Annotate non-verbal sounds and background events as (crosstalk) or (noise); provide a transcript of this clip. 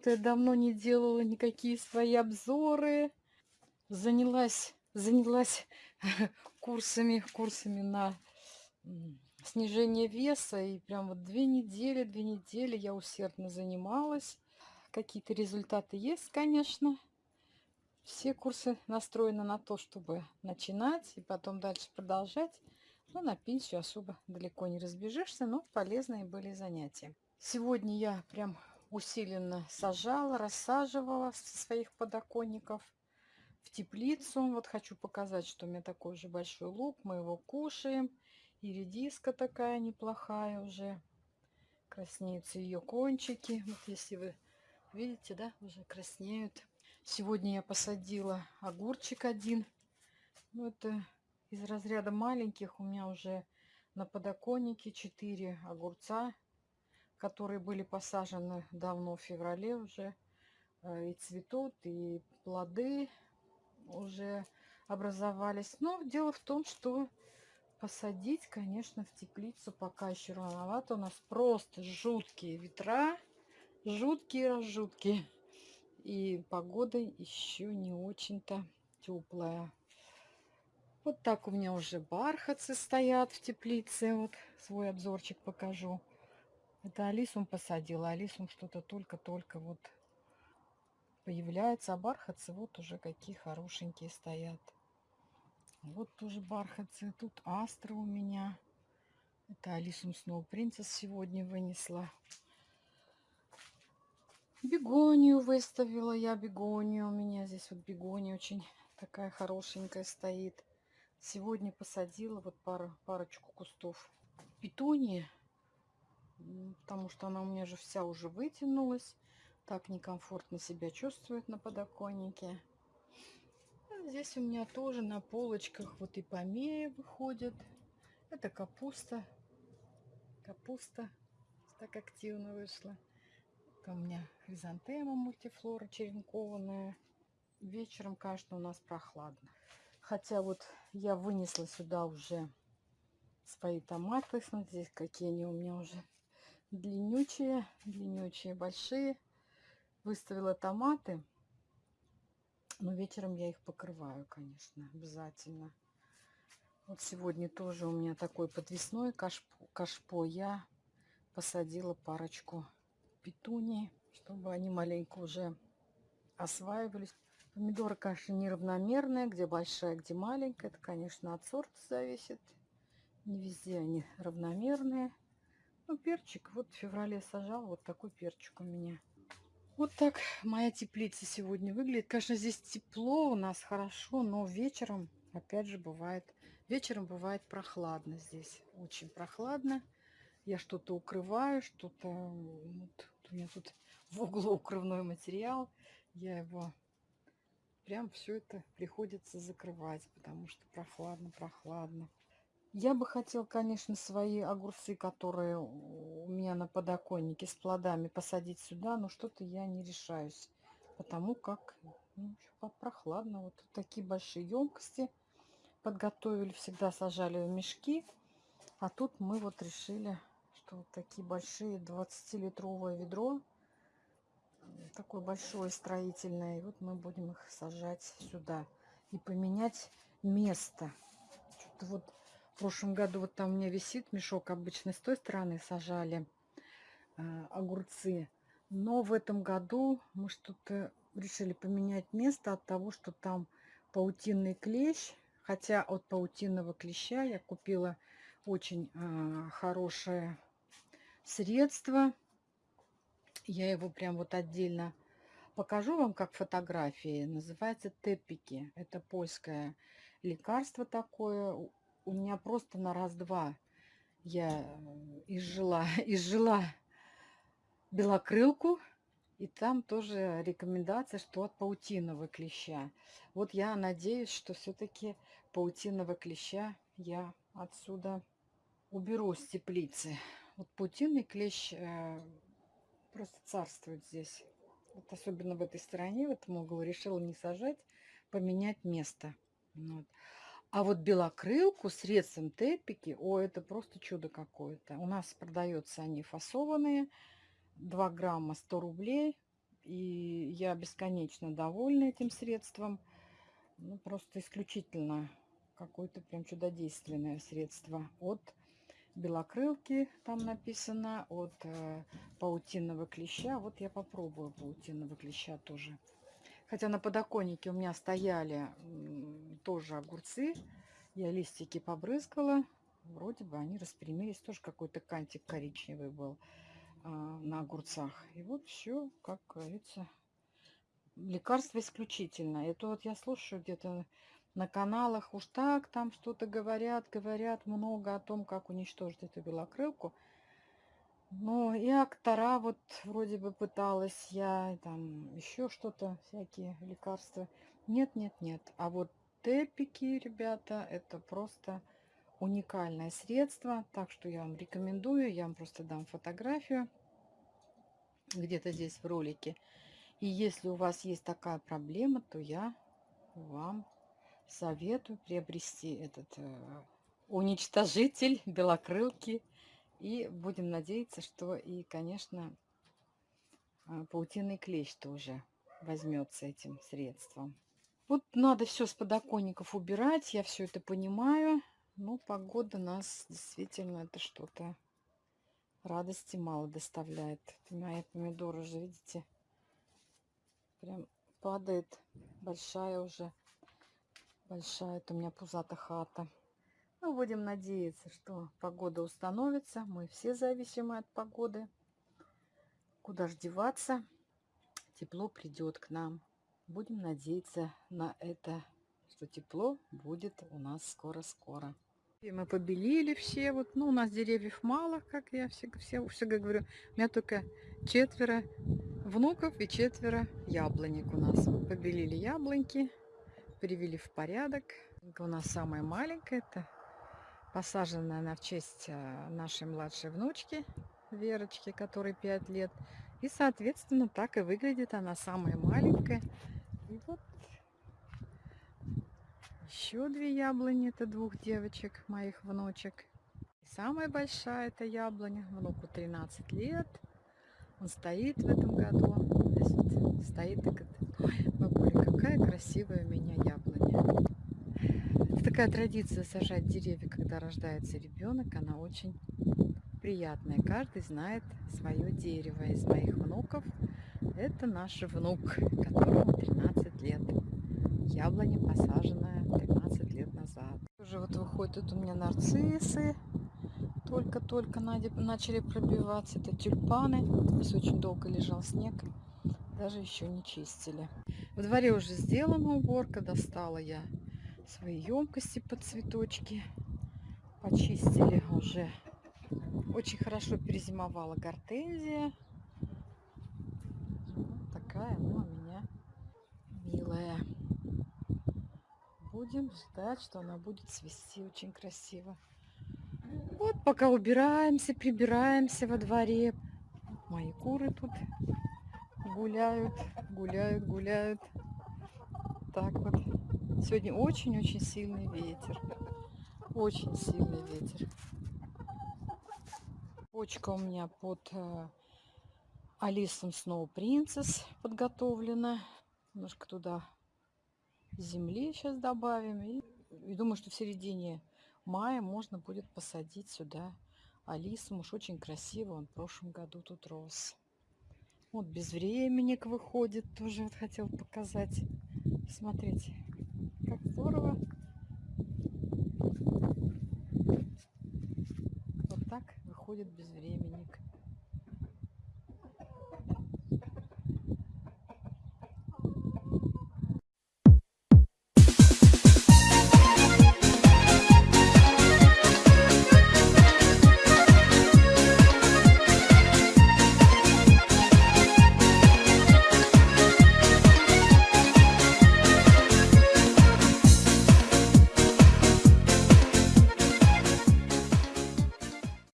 Что-то я давно не делала никакие свои обзоры. Занялась, занялась (laughs) курсами, курсами на снижение веса. И прям вот две недели, две недели я усердно занималась. Какие-то результаты есть, конечно. Все курсы настроены на то, чтобы начинать и потом дальше продолжать. Но на пенсию особо далеко не разбежишься, но полезные были занятия. Сегодня я прям усиленно сажала, рассаживала со своих подоконников в теплицу. Вот хочу показать, что у меня такой же большой лук. Мы его кушаем. И редиска такая неплохая уже. Краснеются ее кончики. Вот если вы видите, да, уже краснеют. Сегодня я посадила огурчик один. Ну, это из разряда маленьких. У меня уже на подоконнике 4 огурца, которые были посажены давно в феврале уже. Э, и цветут, и плоды уже образовались. Но дело в том, что посадить, конечно, в теплицу пока еще рановато. У нас просто жуткие ветра. Жуткие, жуткие. И погода еще не очень-то теплая. Вот так у меня уже бархатцы стоят в теплице. Вот свой обзорчик покажу. Это Алисум посадила. Алисум что-то только-только вот появляется. А бархатцы вот уже какие хорошенькие стоят. Вот тоже бархатцы. Тут астры у меня. Это Алисум Сноу Принцесс сегодня вынесла. Бегонию выставила я, бегонию. У меня здесь вот бегония очень такая хорошенькая стоит. Сегодня посадила вот пару, парочку кустов петунии, потому что она у меня же вся уже вытянулась. Так некомфортно себя чувствует на подоконнике. А здесь у меня тоже на полочках вот и помея выходит. Это капуста. Капуста так активно вышла. Это у меня хризантема мультифлора черенкованная. Вечером, конечно, у нас прохладно. Хотя вот я вынесла сюда уже свои томаты. Смотрите, какие они у меня уже длиннючие, длиннючие, большие. Выставила томаты. Но вечером я их покрываю, конечно, обязательно. Вот сегодня тоже у меня такой подвесной кашпо. кашпо. Я посадила парочку петунии, чтобы они маленько уже осваивались. Помидоры, конечно, неравномерные, где большая, где маленькая. Это, конечно, от сорта зависит. Не везде они равномерные. Ну, перчик, вот в феврале сажал, вот такой перчик у меня. Вот так моя теплица сегодня выглядит. Конечно, здесь тепло у нас хорошо, но вечером, опять же, бывает, вечером бывает прохладно здесь. Очень прохладно. Я что-то укрываю, что-то... Вот, у меня тут в углу укрывной материал. Я его прям все это приходится закрывать, потому что прохладно, прохладно. Я бы хотел, конечно, свои огурцы, которые у меня на подоконнике с плодами, посадить сюда, но что-то я не решаюсь, потому как ну, прохладно. Вот такие большие емкости подготовили, всегда сажали в мешки, а тут мы вот решили что вот такие большие 20-литровое ведро. Такое большое строительное. И вот мы будем их сажать сюда. И поменять место. Вот в прошлом году вот там у меня висит мешок обычно с той стороны сажали э, огурцы. Но в этом году мы что-то решили поменять место от того, что там паутинный клещ. Хотя от паутинного клеща я купила очень э, хорошее средство. Я его прям вот отдельно покажу вам как фотографии. Называется тепики. Это польское лекарство такое. У меня просто на раз-два я э, изжила, (laughs) изжила белокрылку. И там тоже рекомендация, что от паутинового клеща. Вот я надеюсь, что все-таки паутинового клеща я отсюда уберу с теплицы. Вот паутинный клещ э, просто царствует здесь. Вот особенно в этой стороне, в этом углу, решила не сажать, поменять место. Вот. А вот белокрылку средством тепики, о, это просто чудо какое-то. У нас продаются они фасованные, 2 грамма 100 рублей. И я бесконечно довольна этим средством. Ну, просто исключительно какое-то прям чудодейственное средство. От белокрылки там написано, от э, паутинного клеща. Вот я попробую паутинного клеща тоже. Хотя на подоконнике у меня стояли тоже огурцы. Я листики побрызгала. Вроде бы они распрямились. Тоже какой-то кантик коричневый был а, на огурцах. И вот все, как говорится, лекарство исключительно. Это вот я слушаю где-то на каналах уж так там что-то говорят, говорят много о том, как уничтожить эту белокрылку. Но и актора вот вроде бы пыталась я, там еще что-то, всякие лекарства. Нет, нет, нет. А вот тепики, ребята, это просто уникальное средство. Так что я вам рекомендую, я вам просто дам фотографию где-то здесь в ролике. И если у вас есть такая проблема, то я вам советую приобрести этот э, уничтожитель (laughs) белокрылки и будем надеяться, что и, конечно, а, паутинный клещ тоже возьмется этим средством. Вот надо все с подоконников убирать, я все это понимаю. Но погода нас действительно это что-то радости мало доставляет. Мои помидоры уже, видите, прям падает большая уже, большая это у меня пузата хата. Ну, будем надеяться, что погода установится. Мы все зависимы от погоды. Куда ж деваться? Тепло придет к нам. Будем надеяться на это, что тепло будет у нас скоро-скоро. Мы побелили все. Вот, ну, у нас деревьев мало, как я всегда, все, всегда говорю. У меня только четверо внуков и четверо яблонек у нас. Побелили яблоньки, привели в порядок. У нас самая маленькая, это Посажена она в честь э, нашей младшей внучки Верочки, которой 5 лет. И, соответственно, так и выглядит она самая маленькая. Вот еще две яблони, это двух девочек, моих внучек. И самая большая это яблоня, внуку 13 лет. Он стоит в этом году. Здесь вот стоит и говорит, ой, бабуля, какая красивая у меня яблоня такая традиция сажать деревья, когда рождается ребенок, она очень приятная. Каждый знает свое дерево. Из моих внуков это наш внук, которому 13 лет. Яблоня посаженная 13 лет назад. Уже вот выходят у меня нарциссы. Только-только начали пробиваться. Это тюльпаны. Здесь очень долго лежал снег. Даже еще не чистили. В дворе уже сделана уборка. Достала я свои емкости под цветочки. Почистили уже. Очень хорошо перезимовала гортензия. Такая она у меня милая. Будем ждать, что она будет цвести очень красиво. Вот пока убираемся, прибираемся во дворе. Мои куры тут гуляют, гуляют, гуляют. Так вот. Сегодня очень-очень сильный ветер. Очень сильный ветер. Почка у меня под Алисом Сноу Принцесс подготовлена. Немножко туда земли сейчас добавим. И, и думаю, что в середине мая можно будет посадить сюда Алису. Уж очень красиво он в прошлом году тут рос. Вот безвременник выходит. Тоже вот хотел показать. Смотрите как здорово. Вот так выходит безвременник.